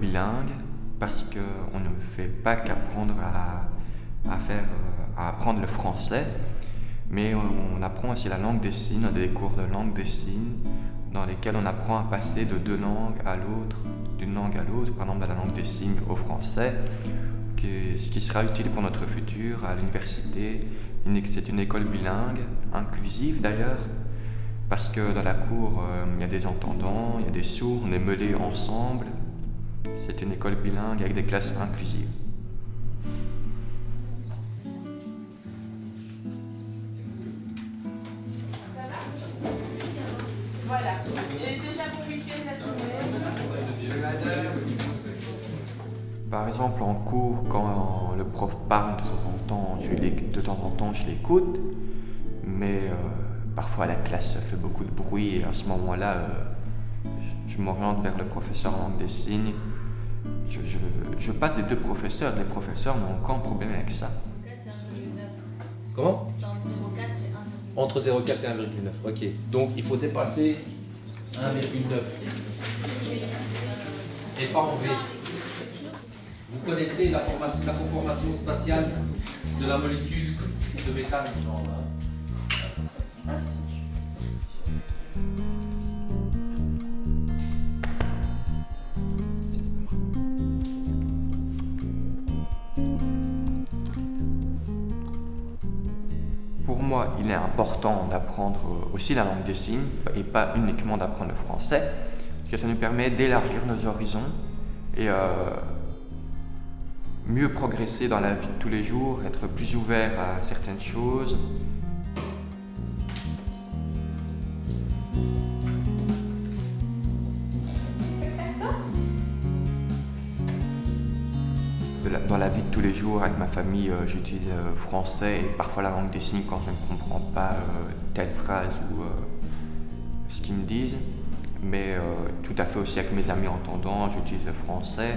bilingue parce qu'on ne fait pas qu'apprendre à, faire, euh, à apprendre le français, mais on apprend aussi la langue des signes, des cours de langue des signes dans lesquels on apprend à passer de deux langues à l'autre, d'une langue à l'autre, par exemple de la langue des signes au français, ce qui sera utile pour notre futur à l'université. C'est une école bilingue, inclusive d'ailleurs, parce que dans la cour, euh, il y a des entendants, il y a des sourds, on est mêlés ensemble. C'est une école bilingue avec des classes inclusives. Voilà. Et déjà pour week-end Par exemple, en cours, quand le prof parle de temps en temps, je de temps en temps, je l'écoute, mais euh, parfois la classe fait beaucoup de bruit et à ce moment-là, euh, je m'oriente vers le professeur en langue des signes. Je, passe des deux professeurs, les professeurs n'ont aucun problème avec ça. Comment? Entre 0,4 et 1,9, ok. Donc il faut dépasser 1,9 et pas en V. Vous connaissez la, formation, la conformation spatiale de la molécule de méthane pour moi, il est important d'apprendre aussi la langue des signes et pas uniquement d'apprendre le français, parce que ça nous permet d'élargir nos horizons et euh, mieux progresser dans la vie de tous les jours, être plus ouvert à certaines choses. Dans la vie de tous les jours, avec ma famille, euh, j'utilise euh, français et parfois la langue des signes quand je ne comprends pas euh, telle phrase ou ce qu'ils me disent. Mais tout à fait aussi avec mes amis entendants, j'utilise le français.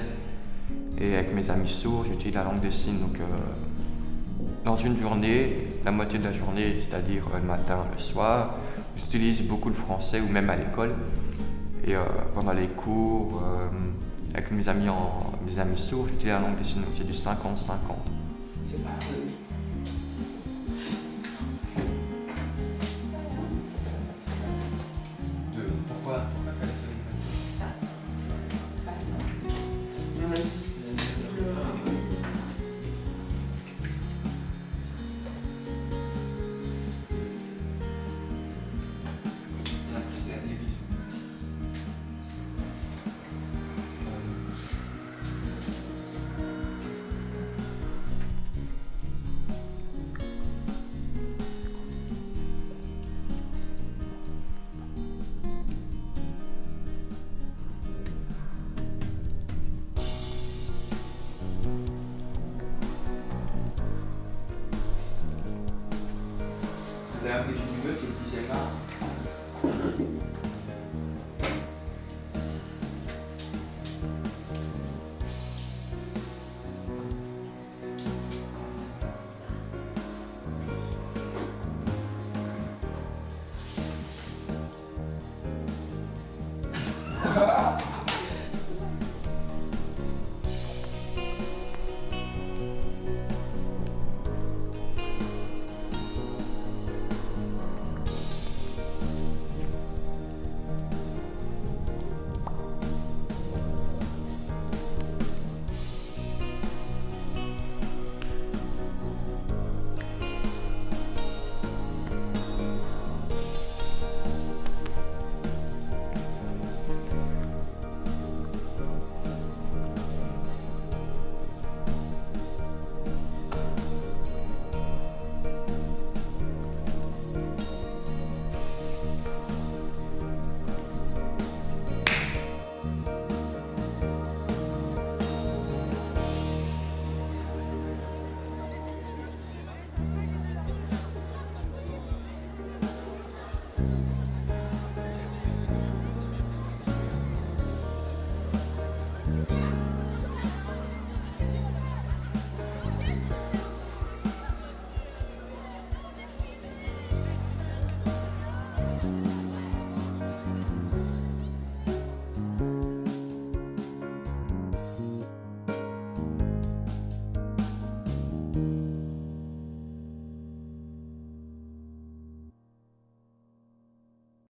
Et avec mes amis sourds, j'utilise la langue des signes. Donc, euh, dans une journée, la moitié de la journée, c'est-à-dire euh, le matin, le soir, j'utilise beaucoup le français ou même à l'école. Et euh, pendant les cours, avec mes amis, en, mes amis sourds, j'utilise la langue des signes. C'est du 50-50. D'ailleurs, que tu veux, c'est le deuxième.